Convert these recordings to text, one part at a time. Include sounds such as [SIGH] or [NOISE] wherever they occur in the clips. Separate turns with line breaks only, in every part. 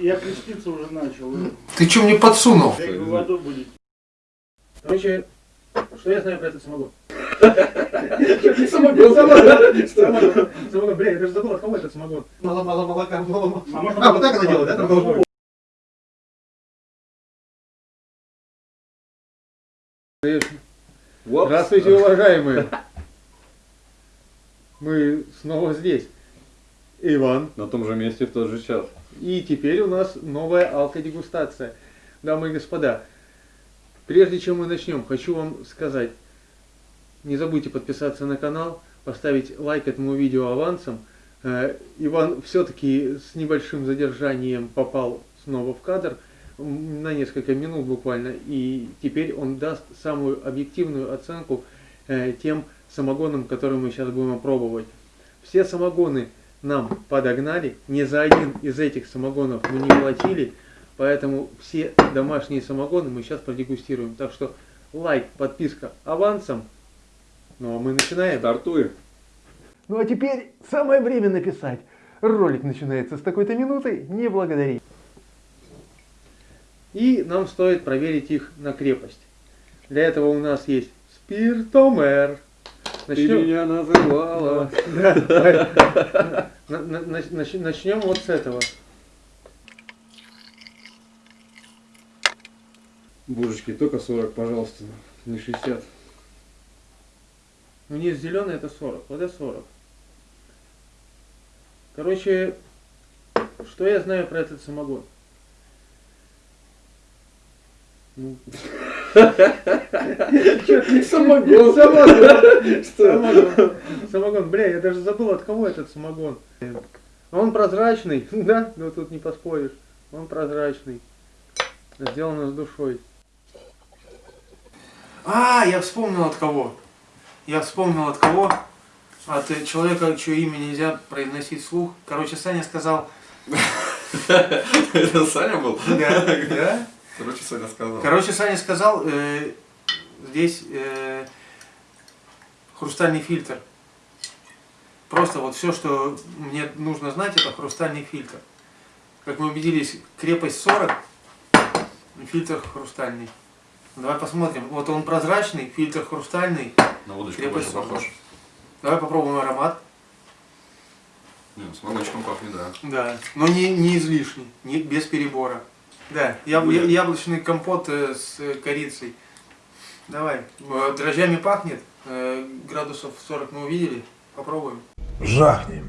Я креститься уже начал.
Ты что мне подсунул?
Как вы в аду будете?
Короче, что я знаю про этот самогон?
Самогон.
Самогон. Самогон, бля, я даже забыл, от кого этот самогон. Мало, мало молока, мало.
А
А, вот так она делает, да? Там должно быть. Здравствуйте, уважаемые. Мы снова здесь. Иван.
На том же месте в тот же час.
И теперь у нас новая алкодегустация. Дамы и господа, прежде чем мы начнем, хочу вам сказать, не забудьте подписаться на канал, поставить лайк этому видео авансом. Э, Иван все-таки с небольшим задержанием попал снова в кадр, на несколько минут буквально, и теперь он даст самую объективную оценку э, тем самогонам, которые мы сейчас будем пробовать. Все самогоны нам подогнали, ни за один из этих самогонов мы не платили, поэтому все домашние самогоны мы сейчас продегустируем. Так что лайк, подписка авансом. Ну а мы начинаем.
Стартуем.
Ну а теперь самое время написать. Ролик начинается с такой-то минуты, не благодари. И нам стоит проверить их на крепость. Для этого у нас есть спиртомер.
Ты
Начнем,
меня называла.
Начнем вот с этого.
Божечки, только 40, пожалуйста. Не 60.
Ну не зеленый это 40, вот это 40. Короче, что я знаю про этот самогон? Ну,
Самогон.
Самогон. Самогон. Самогон. Бля, я даже забыл, от кого этот самогон. Он прозрачный, [LAUGHS] да? Ну тут не поспоришь. Он прозрачный. Сделано с душой. А, я вспомнил от кого. Я вспомнил от кого. От э, человека, чье имя нельзя произносить вслух. Короче, Саня сказал... [LAUGHS]
Это Саня был?
Да, да.
Короче, Саня сказал.
Короче, Саня сказал, э, здесь э, хрустальный фильтр. Просто вот все, что мне нужно знать, это хрустальный фильтр. Как мы убедились, крепость 40, фильтр хрустальный. Давай посмотрим. Вот он прозрачный, фильтр хрустальный.
На водочку
Крепость
похож.
Давай попробуем аромат.
Не, с молочком пахнет, да.
Да, но не, не излишний, не, без перебора. Да, яб- я- яблочный компот э, с э, корицей. Давай. Э, Дрожжами пахнет. Градусов 40 мы увидели. Попробуем.
Жахнем.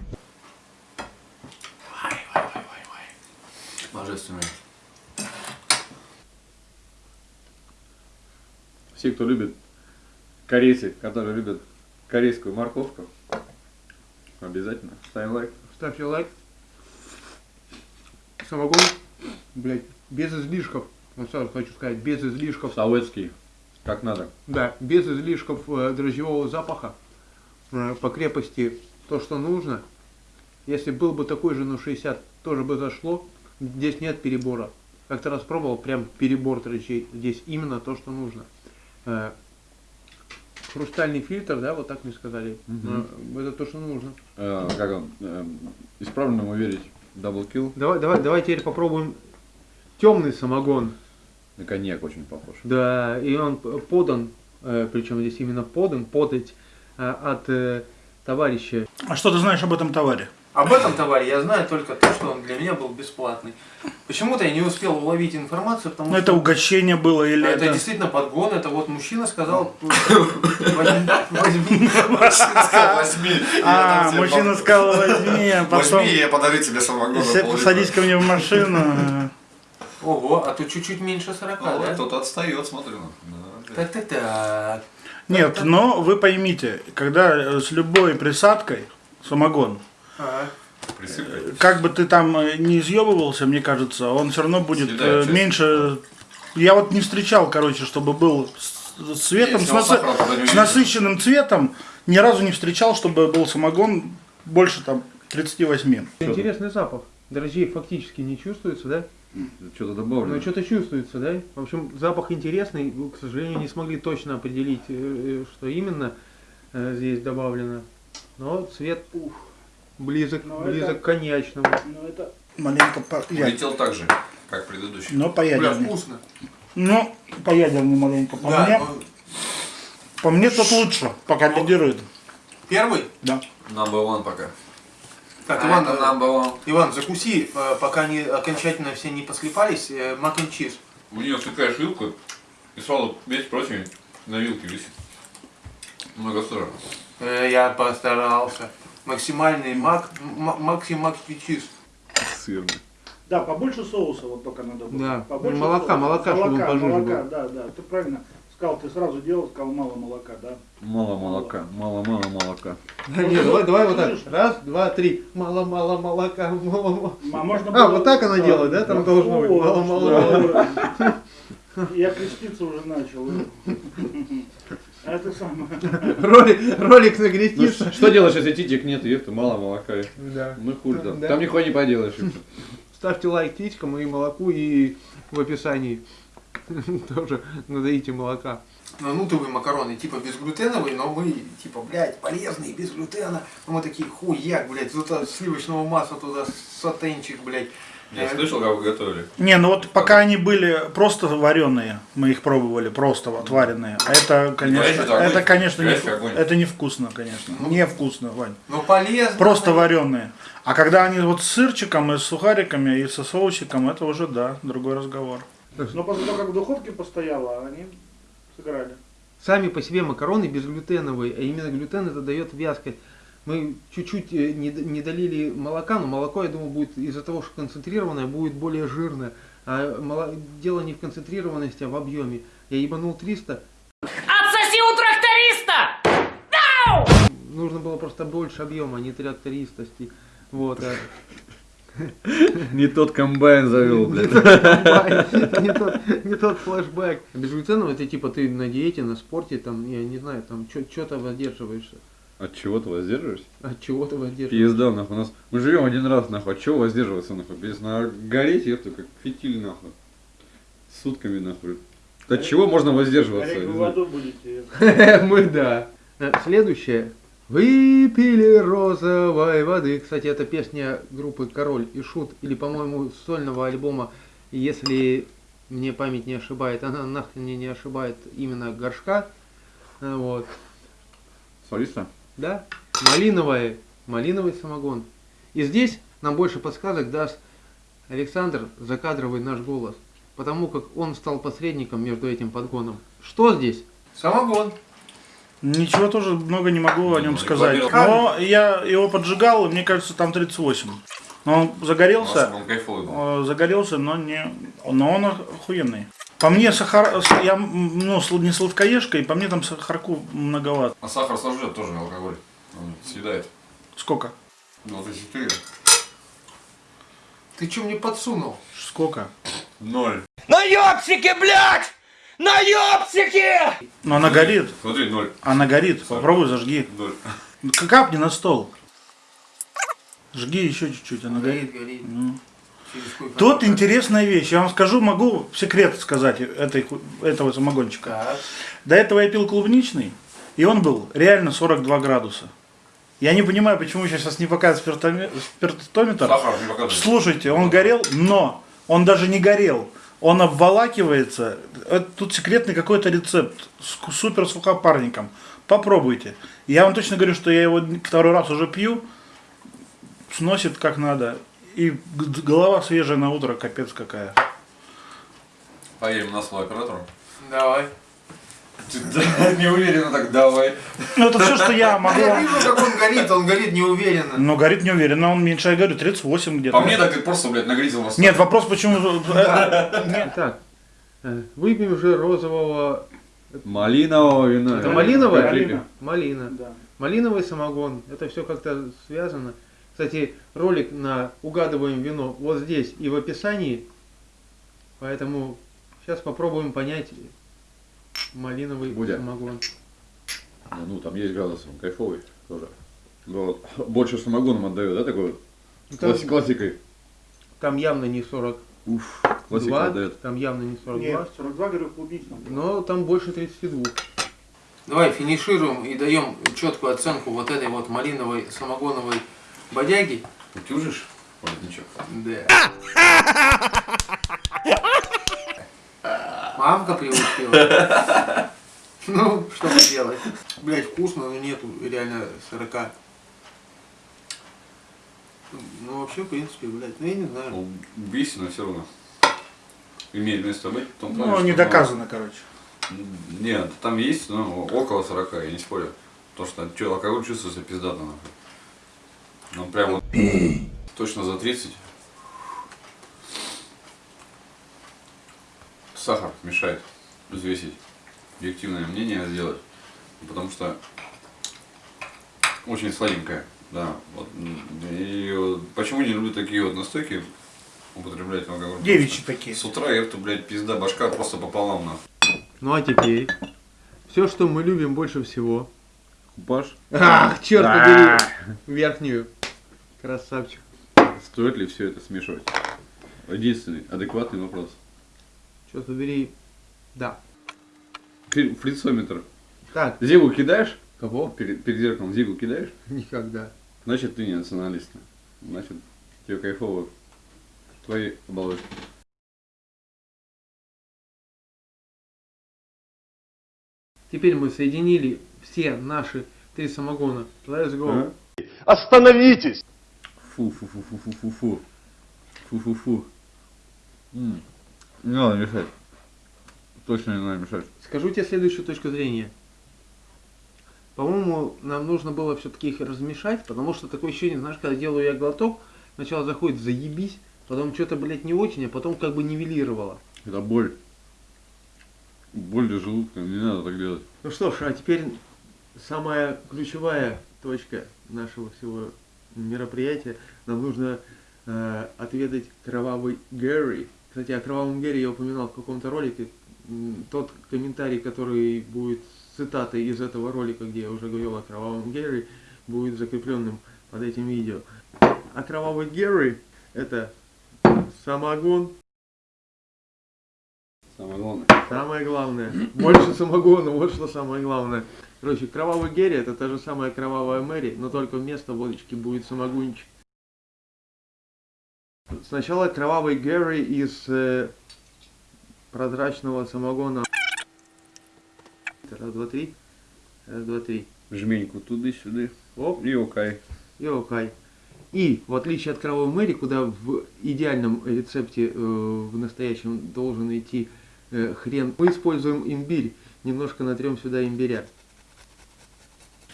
Божественно.
Все, кто любит корейцы, которые любят корейскую морковку, обязательно ставим лайк.
Ставьте лайк. Самогон, блядь, без излишков. Вот сразу хочу сказать, без излишков.
Советский, как надо.
Да, без излишков э, дрожжевого запаха. Э, По крепости то, что нужно. Если был бы такой же на 60, тоже бы зашло. Здесь нет перебора. Как-то раз пробовал, прям перебор дрожжей. Здесь именно то, что нужно. Э, Хрустальный фильтр, да, вот так мне сказали. Э, Это то, что нужно.
Э, как он? Э, исправленному верить. Даблкил.
Давай, давай, давай теперь попробуем темный самогон.
На коньяк очень похож.
Да, и он подан, э, причем здесь именно подан, подать э, от э, товарища.
А что ты знаешь об этом товаре?
Об этом товаре я знаю только то, что он для меня был бесплатный. Почему-то я не успел уловить информацию, потому что
это угощение было или
это
это...
действительно подгон, это вот мужчина сказал, [LAUGHS] возьми, возьми.
А, мужчина сказал, возьми, а потом...
Возьми, я подарю тебе самогон.
Садись ко мне в машину.
Ого, а тут чуть-чуть меньше 40,
А вот
да?
кто-то отстает, смотри. ну. Да,
Так, так, так.
Нет, но вы поймите, когда э, с любой присадкой самогон,
Ага.
Присыпай.
как бы ты там э, не изъебывался, мне кажется, он все равно будет
Съедает
э,
часть.
меньше... Я вот не встречал, короче, чтобы был с цветом,
Если
с,
не
с насыщенным цветом, ни разу не встречал, чтобы был самогон больше там 38.
Интересный запах. Дрожжей фактически не чувствуется, да?
Что-то добавлено.
Ну, что-то чувствуется, да? В общем, запах интересный. Вы, К сожалению, не смогли точно определить, э, э, что именно э, здесь добавлено. Но цвет ух, близок,
Ну,
близок
это-
к коньячному.
Ну это Маленько по...
Улетел так же, как предыдущий.
Но по
Бля, вкусно.
Ну, по ядерней маленько. По
Да,
мне,
он-
по мне тот лучше, пока лидирует.
Первый?
Да.
Number one пока.
Так,
А
Иван,
number one.
Иван, закуси, э, пока они окончательно все не послепались, мак and чиз.
У нее втыкаешь вилку, и сразу весь противень на вилке висит. Много сыра.
Э, Я постарался. Максимальный мак, м- максим макс чиз.
Сырный.
Да, побольше соуса вот только надо было.
Да.
Побольше
Молока,
соуса.
молока, чтобы он
молока,
пожиже
молока,
был.
да, да. Ты правильно сказал, ты сразу делал, сказал мало молока, да.
Мало молока, мало-мало молока.
Да, нет, давай, давай вот так. Раз, два, три. Мало-мало молока, мало-мало.
А, можно
А,
было-
вот так она делает, да? Там должно быть. Мало-мало.
что? [LAUGHS] Я креститься уже начал. [LAUGHS] А это самое.
Ролик, ролик
Ну,
нагрестится.
что делаешь, если титик нет, это мало молока?
Да.
Ну хуй там.
Да.
Там нихуя не поделаешь.
Ставьте лайк птичкам и молоку, и в описании [LAUGHS] тоже надаите молока. Ну, нутовые макароны, типа безглютеновые, но мы, типа, блядь, полезные, без глютена. Ну, мы такие, хуяк, блядь, туда сливочного масла, туда сатенчик, блядь.
Я слышал, как вы готовили.
Не, ну вот пока они были просто вареные, мы их пробовали, просто вот вареные. А это, конечно,
Горячий
это, конечно, не, это невкусно, конечно. Невкусно, Вань.
Ну, полезно.
Просто вареные. А когда они вот с сырчиком и с сухариками и со соусиком, это уже, да, другой разговор. Но после того, как в духовке постояло, они сыграли.
Сами по себе макароны безглютеновые, а именно глютен это дает вязкость. Мы чуть-чуть э, не, не долили молока, но молоко, я думаю, будет из-за того, что концентрированное, будет более жирное. А дело не в концентрированности, а в объеме. Я ебанул 300,
Отсоси у тракториста!
нужно было просто больше объема, а не трактористости. Вот, а
Не тот комбайн завел, блядь.
не тот, не тот флешбэк. Безглютеновый это типа ты на диете, на спорте, там, я не знаю, там что-то воздерживаешься.
От чего ты воздерживаешься?
От чего ты воздерживаешься?
Пизда, нахуй. У нас... Мы живем один раз, нахуй. От чего воздерживаться, нахуй? Без на гореть, это как фитиль, нахуй. Сутками, нахуй. От чего можно воздерживаться?
Горячую
не знаю.
воду будете. [LAUGHS]
Мы да. Следующее. Выпили розовой воды. Кстати, это песня группы Король и Шут, или, по-моему, сольного альбома, если мне память не ошибает, она нахрен мне не ошибает именно горшка. Э, Вот.
Солиста?
Да? Малиновая, малиновый самогон. И здесь нам больше подсказок даст Александр, закадровый наш голос. Потому как он стал посредником между этим подгоном. Что здесь? Самогон.
Ничего тоже много не могу о нем
Ну,
сказать. Но я его поджигал, и мне кажется, там 38. Но он загорелся,
Он кайфовый был.
э, загорелся, но не, но он охуенный. По мне сахар, я ну, не сладкоежка, и по мне там сахарку многовато.
А сахар сожрет тоже алкоголь. Он съедает.
Сколько?
Ну, это 4.
Ты что мне подсунул?
Сколько?
Ноль.
На ёпсике, блядь! На ёпсике!
Но она горит.
Смотри, ноль.
Она горит. Попробуй зажги.
Ноль.
Капни на стол. Жги еще чуть-чуть, она горит.
горит.
Ну. Тут интересная вещь. Я вам скажу, могу секрет сказать этой, этого самогончика.
Так.
До этого я пил клубничный, и он был реально 42 градуса. Я не понимаю, почему сейчас не показывает спиртоме- спиртометр.
Сахар не показывает.
Слушайте, он горел, но он даже не горел. Он обволакивается. Это Тут секретный какой-то рецепт с супер сухопарником. Попробуйте. Я вам точно говорю, что я его второй раз уже пью. Сносит как надо. И голова свежая на утро, капец какая.
Поедем на свой оператору.
Давай.
Не уверенно так, давай.
Ну, это все, что я могу.
Я вижу, как он горит, он горит неуверенно.
Но горит неуверенно, он меньше, я говорю, 38 где-то.
По мне так ты просто, блядь, нагритил нас.
Нет, вопрос, почему... э, Нет.
Так, э, выпьем же розового...
Малинового вина.
Это малиновое?
Малина.
Малина.
Да.
Малиновый самогон. Это все как-то связано. Кстати, ролик на угадываем вино вот здесь и в описании. Поэтому сейчас попробуем понять малиновый
Будя.
самогон.
Ну, ну, там есть градус, он кайфовый тоже. Ну, вот. Больше самогоном отдает, да, такой вот?
Там,
класс- классикой.
там явно не 42,
Уф, классика отдает.
там явно не 42.
Нет, 42, говорю, клубничном.
Но там больше 32. Давай финишируем и даем четкую оценку вот этой вот малиновой самогоновой бодяги.
Утюжишь? Воротничок.
Да. [LAUGHS] [LAUGHS] Мамка приучила. [LAUGHS] Ну, что поделать. Блять, вкусно, но нету реально 40. Ну, вообще, в принципе, блядь, ну я не знаю.
Ну, Убийство, но все равно. Имеет место быть. в том плане,
Ну,
что,
не доказано, короче.
ну, Нет, там есть, но около 40, я не спорю. То, что что, алкоголь чувствуется пиздато нахуй. Ну прям вот точно за 30. Сахар мешает взвесить. Объективное мнение сделать. Потому что очень сладенькая. Да. Вот. И вот почему не люблю такие вот настойки употреблять алкоголь?
Девичьи такие.
С утра это, блядь, пизда, башка просто пополам нахуй.
Ну, а теперь... Все, что мы любим больше всего.
Купаж.
Ах, черт побери. Верхнюю. Красавчик.
Стоит ли все это смешивать? Единственный адекватный вопрос.
Черт побери. Да.
Фрицометр.
Так,
Зигу кидаешь?
кого?
Перед, перед зеркалом зигу кидаешь?
Никогда.
Значит, ты не националист. Значит, тебе кайфово. Твои оболочки.
Теперь мы соединили все наши три самогона. Let's go.
А?
Остановитесь!
Фу, фу, Не надо мешать. Точно не надо мешать.
Скажу тебе следующую точку зрения. По-моему, нам нужно было все-таки их размешать, потому что такое ощущение, знаешь, когда делаю я глоток, сначала заходит заебись, потом что-то, блядь, не очень, а потом как бы нивелировало.
Это боль. Боль для желудка. Не надо так делать.
Ну что ж, а теперь самая ключевая точка нашего всего мероприятия. Нам нужно э, отведать кровавый Гэри. Кстати, о кровавом Гэри я упоминал в каком-то ролике. Тот комментарий, который будет цитатой из этого ролика, где я уже говорил о кровавом Гэри, будет закрепленным под этим видео. А кровавый Гэри это самогон,
Самое главное.
Самое главное. Больше самогона, вот что самое главное. Короче, кровавый Герри это та же самая кровавая Мэри, но только вместо водочки будет самогончик. Сначала кровавый Герри из э, прозрачного самогона. Раз, два, три. Раз, два, три.
Жменьку туды-сюды.
Оп,
И окей.
и окей. И в отличие от кровавой Мэри, куда в идеальном рецепте, э, в настоящем должен идти э, хрен, мы используем имбирь. Немножко натрем сюда имбиря.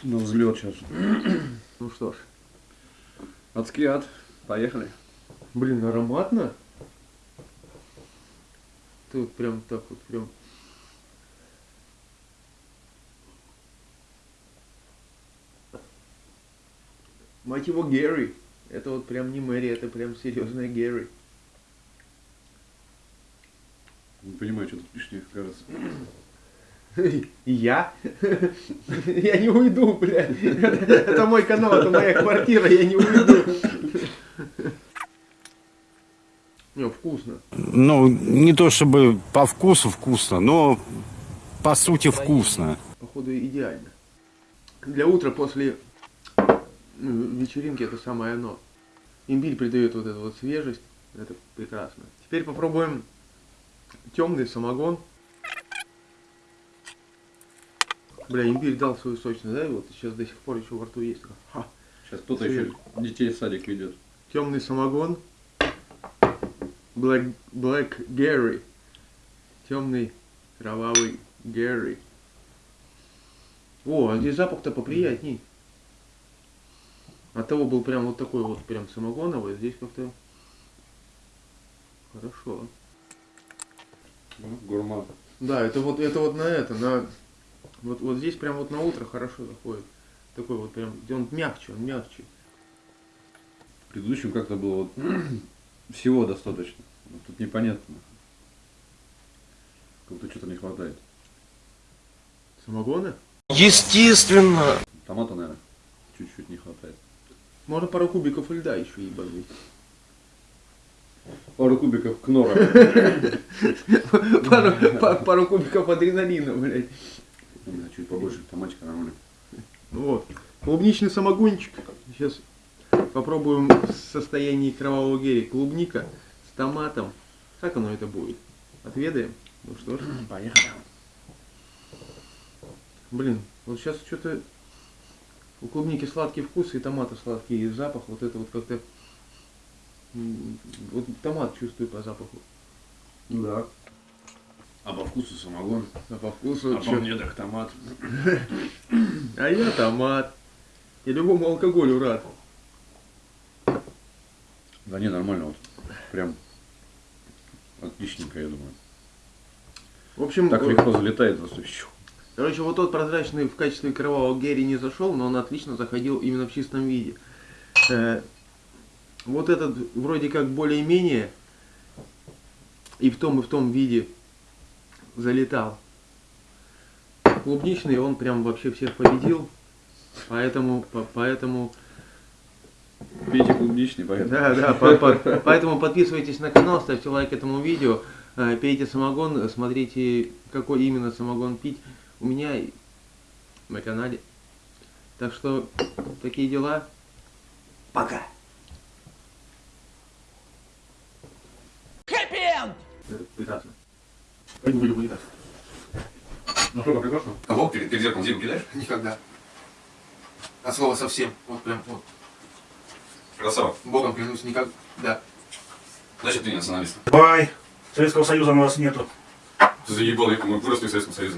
На взлет сейчас.
Ну что ж.
Адский ад. Поехали.
Блин, ароматно. Тут прям так вот прям. Мать его Герри. Это вот прям не Мэри, это прям серьезная Герри.
Не понимаю, что тут лишнее, кажется.
Я? Я не уйду, блядь. Это мой канал, это моя квартира, я не уйду. Не, вкусно.
Ну, не то чтобы по вкусу вкусно, но по сути вкусно.
Походу идеально. Для утра после ну, вечеринки это самое оно. Имбирь придает вот эту вот свежесть. Это прекрасно. Теперь попробуем темный самогон. Бля, имбирь дал свою сочность, да? И вот сейчас до сих пор еще во рту есть. Ха.
Сейчас кто-то еще детей в садик ведет.
Темный самогон. Black, Black Gary. Темный кровавый Гэри. О, а здесь запах-то поприятней. От того был прям вот такой вот прям самогоновый, здесь как-то хорошо.
Ну, Гурман.
Да, это вот это вот на это, на вот, вот здесь прям вот на утро хорошо заходит. Такой вот прям, он мягче, он мягче.
В предыдущем как-то было вот всего достаточно. Вот Тут непонятно. Как будто что-то не хватает.
Самогона?
Естественно.
Томата, наверное, чуть-чуть не хватает.
Можно пару кубиков льда еще ебануть.
Пару кубиков кнора. [LAUGHS]
Пару, па- пару кубиков адреналина, блядь.
Чуть побольше, томатика нормально.
Вот. Клубничный самогончик. Сейчас попробуем в состоянии кровавого гели клубника с томатом. Как оно это будет? Отведаем? Ну что ж,
Поехали.
блин, вот сейчас что-то у клубники сладкий вкус и томата сладкий запах. Вот это вот как-то... Вот томат чувствую по запаху.
Да. А по вкусу самогон.
А по вкусу
А по
чё?
мне так томат.
А я томат. Я любому алкоголю рад.
Да не, нормально вот. Прям отличненько, я думаю.
В общем,
Так
э,
легко залетает просто.
короче, вот тот прозрачный в качестве кровавого герри не зашел, но он отлично заходил именно в чистом виде. Э, вот этот вроде как более-менее и в том и в том виде залетал. Клубничный он прям вообще всех победил, поэтому, по- поэтому
Пейте клубничный, поэтому.
Да, да, по- по- поэтому подписывайтесь на канал, ставьте лайк этому видео, э, пейте самогон, смотрите, какой именно самогон пить у меня на канале. Так что такие дела. Пока.
Хэппи-энд!
Прекрасно.
Ну что, прекрасно?
А вот перед, перед зеркалом зигу кидаешь?
Никогда. От слова совсем. Вот прям вот.
Красава.
Богом клянусь, никогда.
Значит, ты не националист.
Бай. Советского Союза у нас нету.
Ты заебал, мы выросли в Советском Союзе.